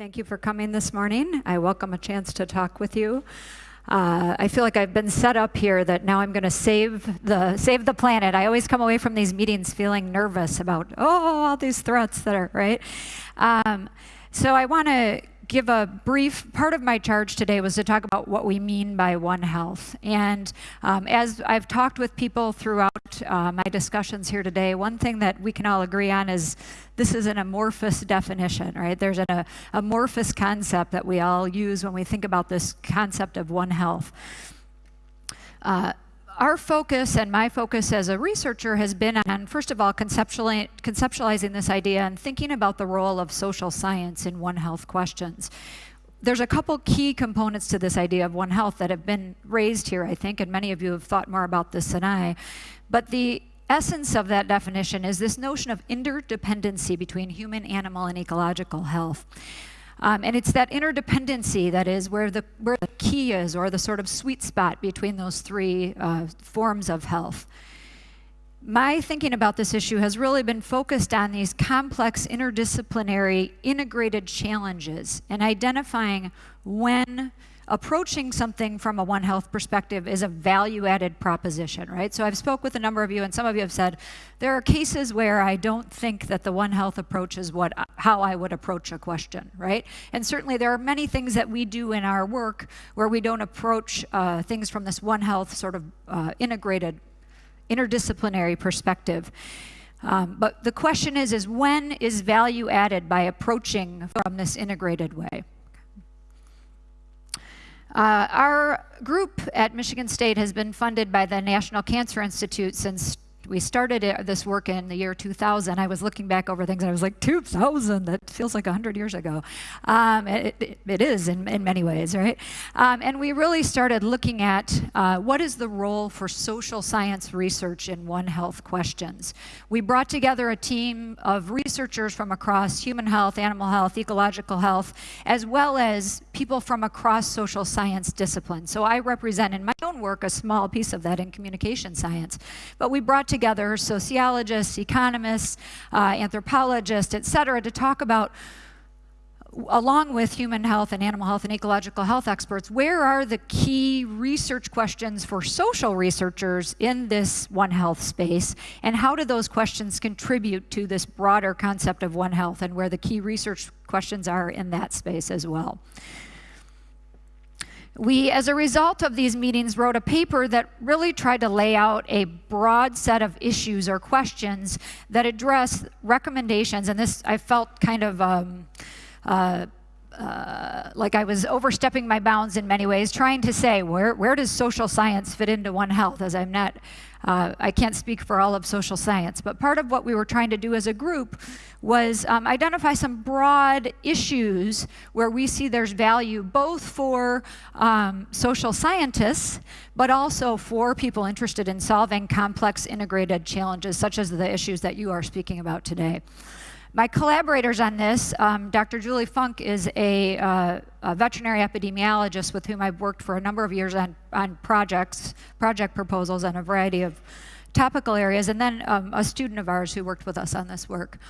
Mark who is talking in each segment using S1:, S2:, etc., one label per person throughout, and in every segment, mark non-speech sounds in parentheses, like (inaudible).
S1: Thank you for coming this morning. I welcome a chance to talk with you. Uh, I feel like I've been set up here that now I'm going to save the save the planet. I always come away from these meetings feeling nervous about oh all these threats that are right. Um, so I want to give a brief, part of my charge today was to talk about what we mean by One Health. And um, as I've talked with people throughout uh, my discussions here today, one thing that we can all agree on is this is an amorphous definition, right? There's an amorphous concept that we all use when we think about this concept of One Health. Uh, our focus and my focus as a researcher has been on, first of all, conceptualizing this idea and thinking about the role of social science in One Health questions. There's a couple key components to this idea of One Health that have been raised here, I think, and many of you have thought more about this than I. But the essence of that definition is this notion of interdependency between human, animal, and ecological health. Um, and it's that interdependency that is where the, where the key is, or the sort of sweet spot between those three uh, forms of health. My thinking about this issue has really been focused on these complex, interdisciplinary, integrated challenges and identifying when approaching something from a One Health perspective is a value-added proposition, right? So I've spoke with a number of you, and some of you have said, there are cases where I don't think that the One Health approach is what, how I would approach a question, right? And certainly there are many things that we do in our work where we don't approach uh, things from this One Health sort of uh, integrated, interdisciplinary perspective. Um, but the question is, is when is value added by approaching from this integrated way? Uh, our group at Michigan State has been funded by the National Cancer Institute since we started this work in the year 2000. I was looking back over things and I was like, 2000, that feels like 100 years ago. Um, it, it, it is in, in many ways, right? Um, and we really started looking at uh, what is the role for social science research in One Health questions. We brought together a team of researchers from across human health, animal health, ecological health, as well as people from across social science disciplines. So I represent in my own work a small piece of that in communication science. But we brought together sociologists, economists, uh, anthropologists, et cetera, to talk about along with human health and animal health and ecological health experts, where are the key research questions for social researchers in this One Health space, and how do those questions contribute to this broader concept of One Health and where the key research questions are in that space as well. We, as a result of these meetings, wrote a paper that really tried to lay out a broad set of issues or questions that address recommendations, and this I felt kind of um, uh, uh, like I was overstepping my bounds in many ways, trying to say, where, where does social science fit into One Health, as I'm not, uh, I can't speak for all of social science, but part of what we were trying to do as a group was um, identify some broad issues where we see there's value both for um, social scientists, but also for people interested in solving complex integrated challenges, such as the issues that you are speaking about today. My collaborators on this, um, Dr. Julie Funk is a, uh, a, veterinary epidemiologist with whom I've worked for a number of years on, on projects, project proposals on a variety of topical areas, and then um, a student of ours who worked with us on this work.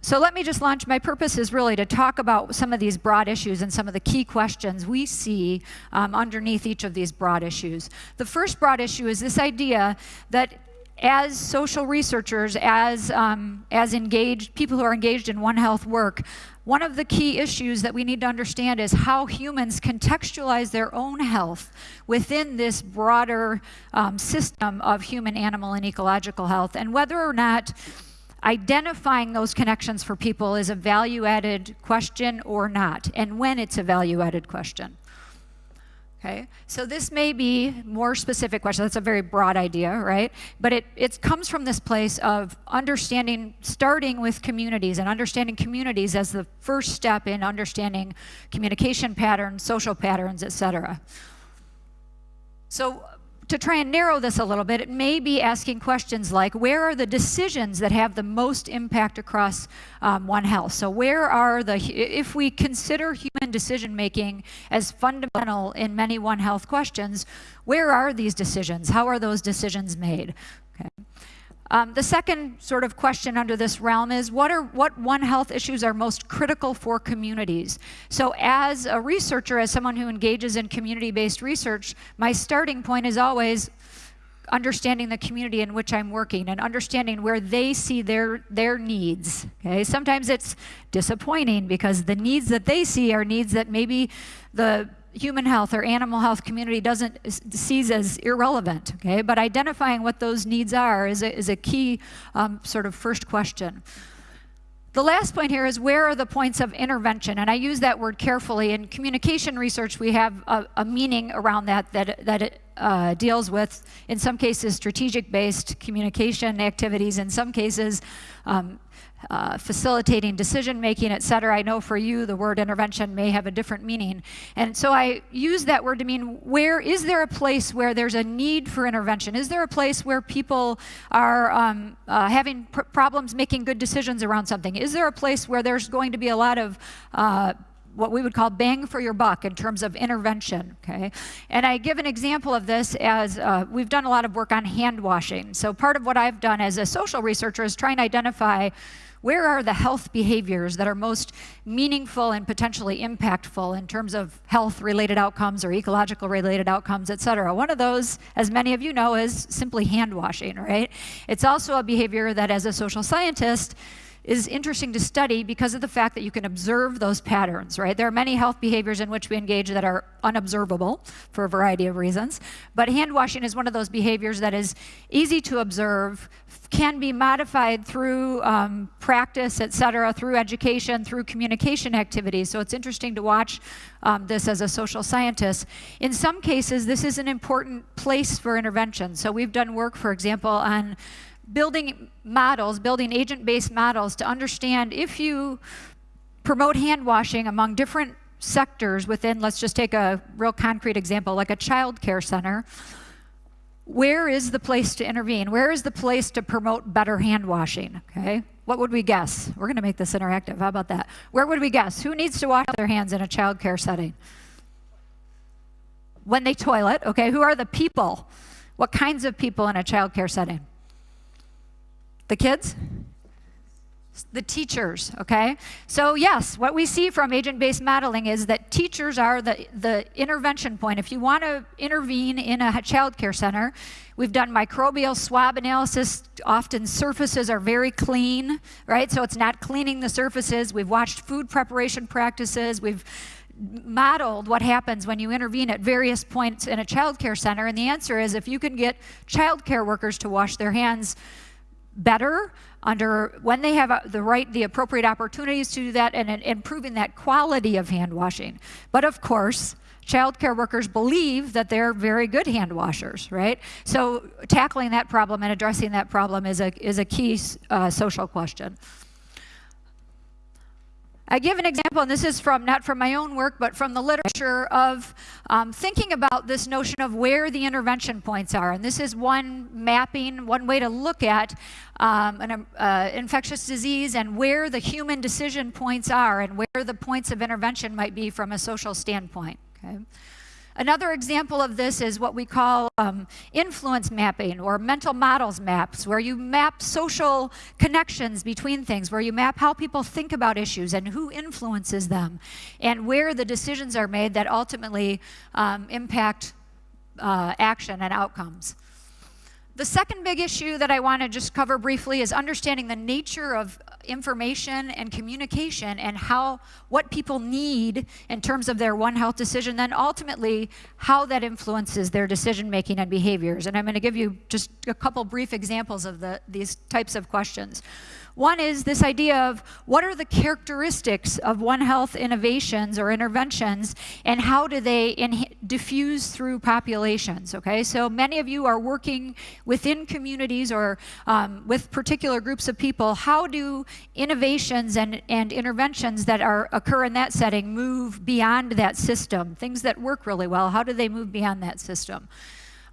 S1: So let me just launch. My purpose is really to talk about some of these broad issues and some of the key questions we see um, underneath each of these broad issues. The first broad issue is this idea that as social researchers, as, um, as engaged, people who are engaged in One Health work, one of the key issues that we need to understand is how humans contextualize their own health within this broader um, system of human, animal, and ecological health, and whether or not identifying those connections for people is a value-added question or not, and when it's a value-added question. Okay, so this may be more specific question. That's a very broad idea, right? But it, it comes from this place of understanding, starting with communities and understanding communities as the first step in understanding communication patterns, social patterns, et cetera. So to try and narrow this a little bit, it may be asking questions like, where are the decisions that have the most impact across um, One Health? So where are the, if we consider human decision making as fundamental in many One Health questions, where are these decisions? How are those decisions made? Okay. Um, the second sort of question under this realm is what are what One Health issues are most critical for communities? So as a researcher, as someone who engages in community-based research, my starting point is always understanding the community in which I'm working and understanding where they see their their needs. Okay, sometimes it's disappointing because the needs that they see are needs that maybe the human health or animal health community doesn't sees as irrelevant, okay? But identifying what those needs are is a, is a key um, sort of first question. The last point here is where are the points of intervention? And I use that word carefully. In communication research, we have a, a meaning around that that, that it uh, deals with, in some cases, strategic-based communication activities, in some cases, um, uh, facilitating decision making, et cetera. I know for you the word intervention may have a different meaning. And so I use that word to mean where is there a place where there's a need for intervention? Is there a place where people are um, uh, having pr problems making good decisions around something? Is there a place where there's going to be a lot of uh, what we would call bang for your buck in terms of intervention, okay? And I give an example of this as uh, we've done a lot of work on hand washing. So part of what I've done as a social researcher is try and identify where are the health behaviors that are most meaningful and potentially impactful in terms of health-related outcomes or ecological-related outcomes, et cetera? One of those, as many of you know, is simply hand washing, right? It's also a behavior that as a social scientist, is interesting to study because of the fact that you can observe those patterns, right? There are many health behaviors in which we engage that are unobservable for a variety of reasons, but hand washing is one of those behaviors that is easy to observe, can be modified through um, practice, et cetera, through education, through communication activities. So it's interesting to watch um, this as a social scientist. In some cases, this is an important place for intervention. So we've done work, for example, on building models, building agent-based models to understand if you promote hand washing among different sectors within, let's just take a real concrete example, like a child care center, where is the place to intervene? Where is the place to promote better hand washing, okay? What would we guess? We're gonna make this interactive, how about that? Where would we guess? Who needs to wash their hands in a child care setting? When they toilet, okay? Who are the people? What kinds of people in a child care setting? The kids? The teachers, okay? So yes, what we see from agent-based modeling is that teachers are the, the intervention point. If you want to intervene in a child care center, we've done microbial swab analysis. Often surfaces are very clean, right? So it's not cleaning the surfaces. We've watched food preparation practices. We've modeled what happens when you intervene at various points in a child care center. And the answer is if you can get child care workers to wash their hands better under when they have the right, the appropriate opportunities to do that and, and improving that quality of hand washing. But of course, child care workers believe that they're very good hand washers, right? So tackling that problem and addressing that problem is a, is a key uh, social question. I give an example, and this is from not from my own work, but from the literature of um, thinking about this notion of where the intervention points are. And this is one mapping, one way to look at um, an uh, infectious disease and where the human decision points are and where the points of intervention might be from a social standpoint. Okay? Another example of this is what we call um, influence mapping or mental models maps, where you map social connections between things, where you map how people think about issues and who influences them, and where the decisions are made that ultimately um, impact uh, action and outcomes. The second big issue that I want to just cover briefly is understanding the nature of information and communication and how what people need in terms of their One Health decision, then ultimately how that influences their decision making and behaviors. And I'm going to give you just a couple brief examples of the, these types of questions. One is this idea of what are the characteristics of One Health innovations or interventions and how do they diffuse through populations, okay? So many of you are working within communities or um, with particular groups of people. How do innovations and, and interventions that are occur in that setting move beyond that system? Things that work really well, how do they move beyond that system?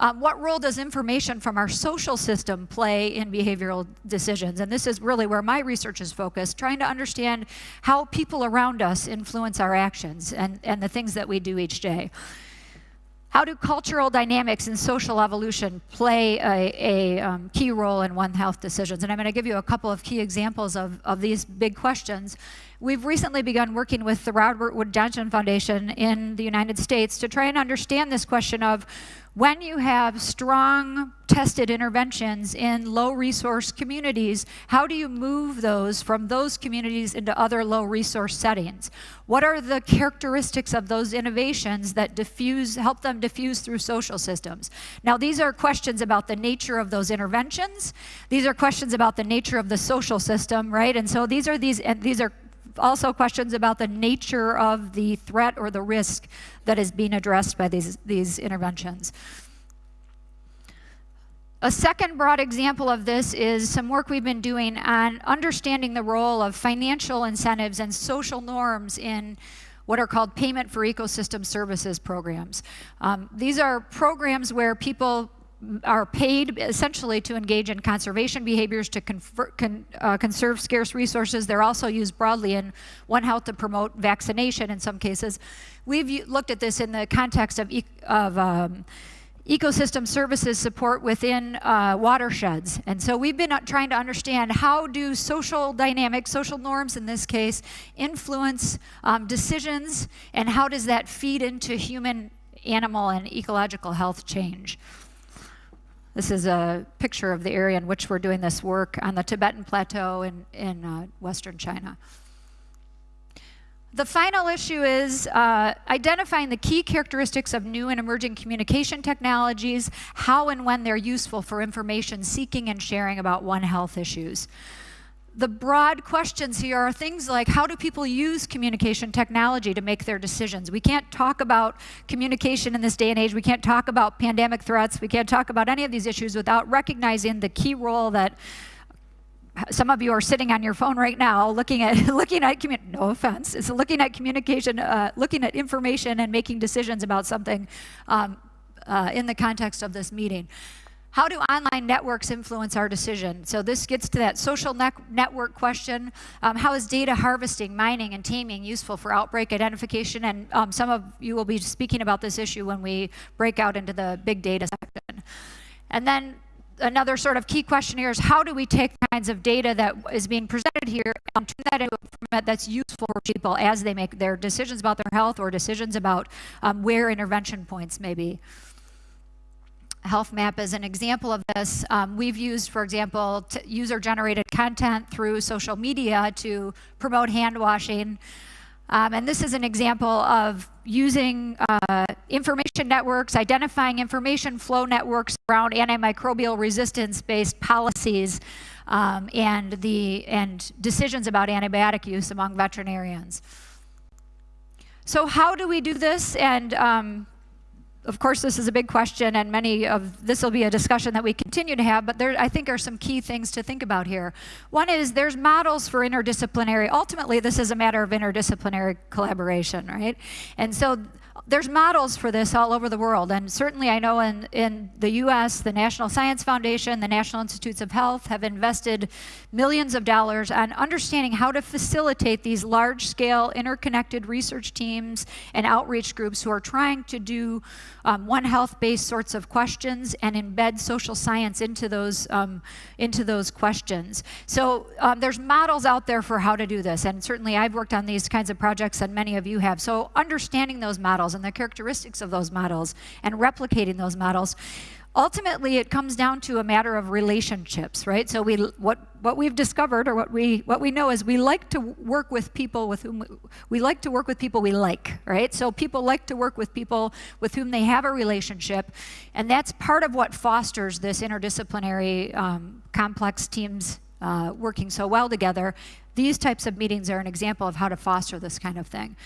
S1: Um, what role does information from our social system play in behavioral decisions? And this is really where my research is focused, trying to understand how people around us influence our actions and, and the things that we do each day. How do cultural dynamics and social evolution play a, a um, key role in One Health decisions? And I'm going to give you a couple of key examples of, of these big questions. We've recently begun working with the Robert Wood Johnson Foundation in the United States to try and understand this question of when you have strong tested interventions in low resource communities, how do you move those from those communities into other low resource settings? What are the characteristics of those innovations that diffuse, help them diffuse through social systems? Now these are questions about the nature of those interventions. These are questions about the nature of the social system, right? And so these are these, and these are also questions about the nature of the threat or the risk that is being addressed by these, these interventions. A second broad example of this is some work we've been doing on understanding the role of financial incentives and social norms in what are called payment for ecosystem services programs. Um, these are programs where people are paid essentially to engage in conservation behaviors to confer, con, uh, conserve scarce resources. They're also used broadly in One Health to promote vaccination in some cases. We've looked at this in the context of, e of um, ecosystem services support within uh, watersheds. And so we've been uh, trying to understand how do social dynamics, social norms in this case, influence um, decisions and how does that feed into human, animal, and ecological health change. This is a picture of the area in which we're doing this work on the Tibetan Plateau in, in uh, western China. The final issue is uh, identifying the key characteristics of new and emerging communication technologies, how and when they're useful for information seeking and sharing about One Health issues the broad questions here are things like how do people use communication technology to make their decisions? We can't talk about communication in this day and age. We can't talk about pandemic threats. We can't talk about any of these issues without recognizing the key role that some of you are sitting on your phone right now looking at (laughs) looking at no offense it's looking at communication uh, looking at information and making decisions about something um, uh, in the context of this meeting how do online networks influence our decision? So this gets to that social ne network question. Um, how is data harvesting, mining, and taming useful for outbreak identification? And um, some of you will be speaking about this issue when we break out into the big data section. And then another sort of key question here is how do we take kinds of data that is being presented here and turn that into a format that's useful for people as they make their decisions about their health or decisions about um, where intervention points may be. Health Map is an example of this. Um, we've used, for example, user-generated content through social media to promote hand washing. Um, and this is an example of using uh, information networks, identifying information flow networks around antimicrobial resistance-based policies um, and, the, and decisions about antibiotic use among veterinarians. So how do we do this? And um, of course, this is a big question, and many of this will be a discussion that we continue to have, but there, I think, are some key things to think about here. One is there's models for interdisciplinary. Ultimately, this is a matter of interdisciplinary collaboration, right? And so there's models for this all over the world, and certainly I know in, in the US, the National Science Foundation, the National Institutes of Health have invested millions of dollars on understanding how to facilitate these large-scale interconnected research teams and outreach groups who are trying to do um, One Health-based sorts of questions and embed social science into those, um, into those questions. So um, there's models out there for how to do this, and certainly I've worked on these kinds of projects and many of you have. So understanding those models and the characteristics of those models and replicating those models ultimately it comes down to a matter of relationships right? So we what what we've discovered or what we what we know is we like to work with people with whom we, we like to work with people we like right? So people like to work with people with whom they have a relationship and that's part of what fosters this interdisciplinary um, complex teams uh, working so well together. These types of meetings are an example of how to foster this kind of thing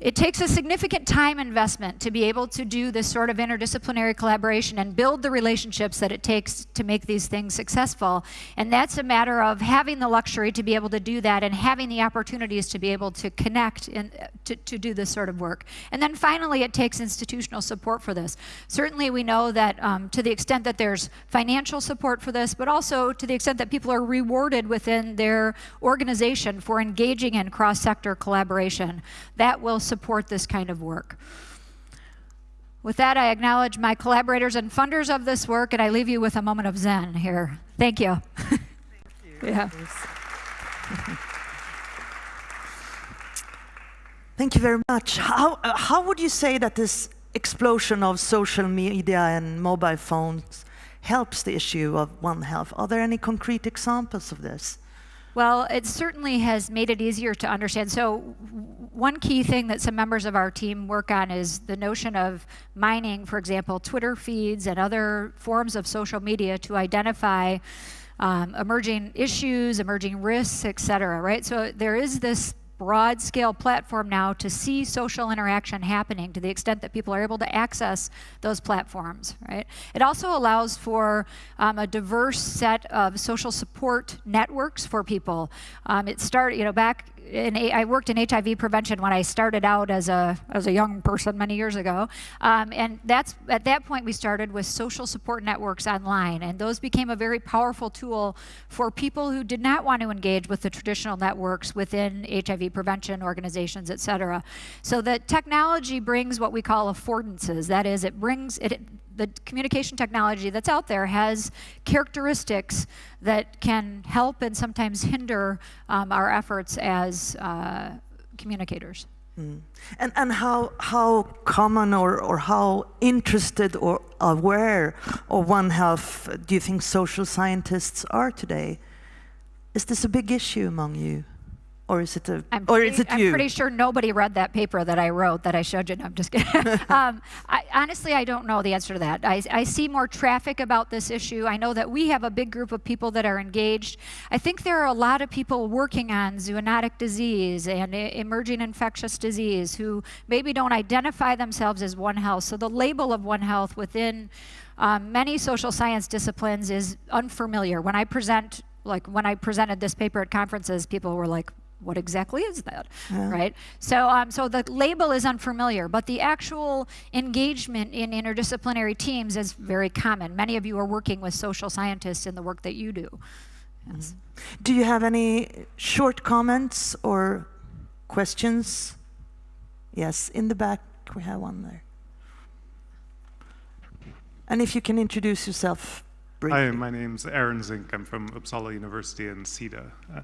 S1: it takes a significant time investment to be able to do this sort of interdisciplinary collaboration and build the relationships that it takes to make these things successful. And that's a matter of having the luxury to be able to do that and having the opportunities to be able to connect and to, to do this sort of work. And then finally, it takes institutional support for this. Certainly we know that um, to the extent that there's financial support for this, but also to the extent that people are rewarded within their organization for engaging in cross-sector collaboration, that will support this kind of work. With that, I acknowledge my collaborators and funders of this work, and I leave you with a moment of zen here. Thank you.
S2: Thank you.
S1: yeah. (laughs)
S2: Thank you very much. How, uh, how would you say that this explosion of social media and mobile phones helps the issue of One Health? Are there any concrete examples of this?
S1: Well, it certainly has made it easier to understand. So one key thing that some members of our team work on is the notion of mining, for example, Twitter feeds and other forms of social media to identify um, emerging issues, emerging risks, et cetera, right? So there is this broad scale platform now to see social interaction happening to the extent that people are able to access those platforms, right? It also allows for um, a diverse set of social support networks for people. Um, it started, you know, back in, I worked in HIV prevention when I started out as a, as a young person many years ago. Um, and that's, at that point we started with social support networks online. And those became a very powerful tool for people who did not want to engage with the traditional networks within HIV prevention organizations, et cetera. So the technology brings what we call affordances. That is, it brings, it, the communication technology that's out there has characteristics that can help and sometimes hinder um, our efforts as uh, communicators.
S2: Mm. And, and how, how common or, or how interested or aware of One Health do you think social scientists are today? Is this a big issue among you? Or is it a,
S1: I'm
S2: or
S1: pretty,
S2: is it
S1: I'm
S2: you?
S1: pretty sure nobody read that paper that I wrote that I showed you. No, I'm just kidding. (laughs) um, I, honestly, I don't know the answer to that. I, I, see more traffic about this issue. I know that we have a big group of people that are engaged. I think there are a lot of people working on zoonotic disease and emerging infectious disease who maybe don't identify themselves as One Health. So the label of One Health within um, many social science disciplines is unfamiliar. When I present like when I presented this paper at conferences, people were like, what exactly is that, yeah. right? So, um, so the label is unfamiliar, but the actual engagement in interdisciplinary teams is very common. Many of you are working with social scientists in the work that you do. Yes.
S2: Mm. Do you have any short comments or questions? Yes, in the back we have one there. And if you can introduce yourself briefly.
S3: Hi, my name's Aaron Zink. I'm from Uppsala University in Sida. Uh,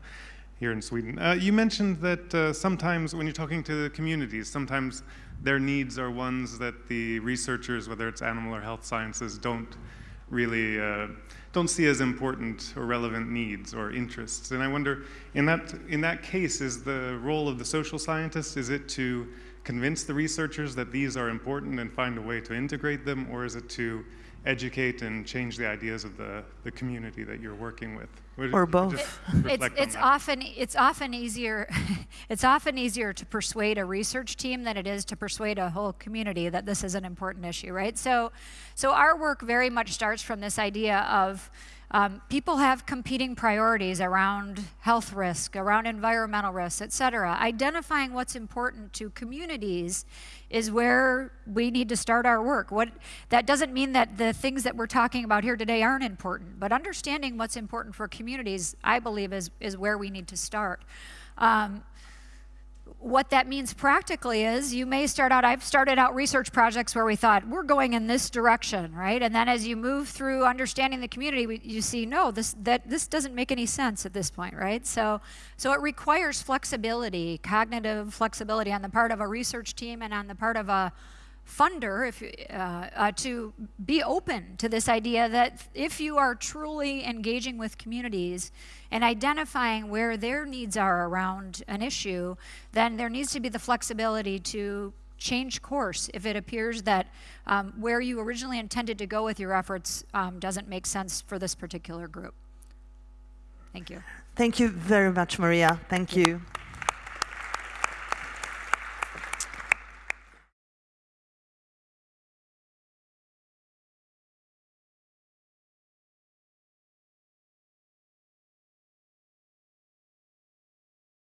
S3: here in Sweden. Uh, you mentioned that uh, sometimes when you're talking to the communities, sometimes their needs are ones that the researchers, whether it's animal or health sciences, don't really uh, don't see as important or relevant needs or interests. And I wonder, in that in that case, is the role of the social scientist is it to convince the researchers that these are important and find a way to integrate them, or is it to educate and change the ideas of the, the community that you're working with?
S2: Would or both.
S1: It, it's it's often it's often easier (laughs) it's often easier to persuade a research team than it is to persuade a whole community that this is an important issue, right? So so our work very much starts from this idea of um, people have competing priorities around health risk, around environmental risks, et cetera. Identifying what's important to communities is where we need to start our work. What, that doesn't mean that the things that we're talking about here today aren't important, but understanding what's important for communities, I believe, is, is where we need to start. Um, what that means practically is you may start out, I've started out research projects where we thought, we're going in this direction, right? And then as you move through understanding the community, we, you see, no, this, that, this doesn't make any sense at this point, right? So, so it requires flexibility, cognitive flexibility on the part of a research team and on the part of a, funder if, uh, uh, to be open to this idea that if you are truly engaging with communities and identifying where their needs are around an issue, then there needs to be the flexibility to change course if it appears that um, where you originally intended to go with your efforts um, doesn't make sense for this particular group. Thank you.
S2: Thank you very much, Maria. Thank you.